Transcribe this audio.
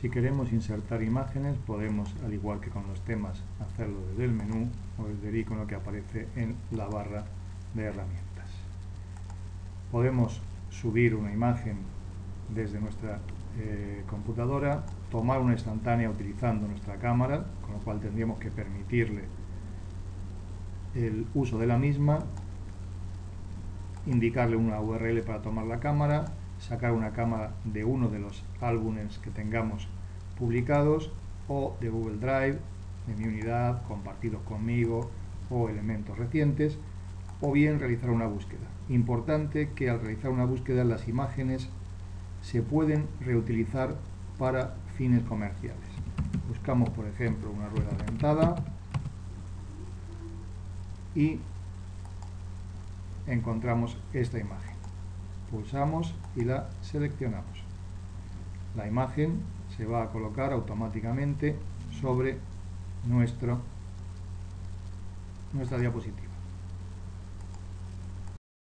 Si queremos insertar imágenes, podemos, al igual que con los temas, hacerlo desde el menú o desde el icono que aparece en la barra de herramientas. Podemos subir una imagen desde nuestra eh, computadora, tomar una instantánea utilizando nuestra cámara, con lo cual tendríamos que permitirle el uso de la misma, indicarle una URL para tomar la cámara, sacar una cámara de uno de los álbumes que tengamos publicados o de Google Drive, de mi unidad, compartidos conmigo o elementos recientes, o bien realizar una búsqueda. Importante que al realizar una búsqueda las imágenes se pueden reutilizar para fines comerciales. Buscamos, por ejemplo, una rueda dentada y encontramos esta imagen. Pulsamos y la seleccionamos. La imagen se va a colocar automáticamente sobre nuestro, nuestra diapositiva.